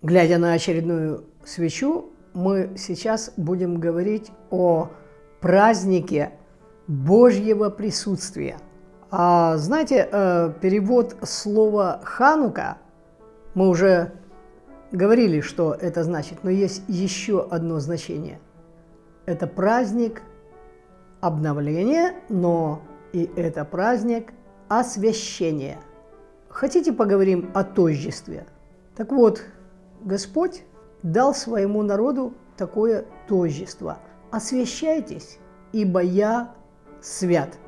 Глядя на очередную свечу, мы сейчас будем говорить о празднике Божьего присутствия. А, знаете, э, перевод слова «ханука» мы уже говорили, что это значит, но есть еще одно значение. Это праздник обновления, но и это праздник освящения. Хотите поговорим о тождестве? Так вот, Господь дал своему народу такое тождество. Освящайтесь, ибо я свят.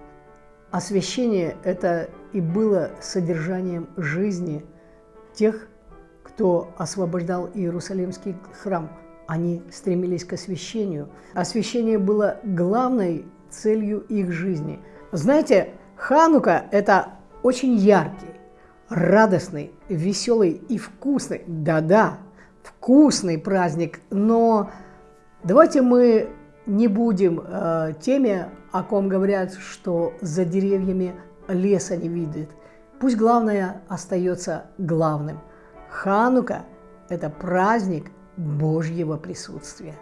Освящение – это и было содержанием жизни тех, кто освобождал Иерусалимский храм. Они стремились к освящению. Освящение было главной целью их жизни. Знаете, Ханука – это очень яркий, радостный, веселый и вкусный, да-да, вкусный праздник, но давайте мы не будем э, теми, о ком говорят, что за деревьями леса не видит. Пусть главное остается главным. Ханука – это праздник Божьего присутствия.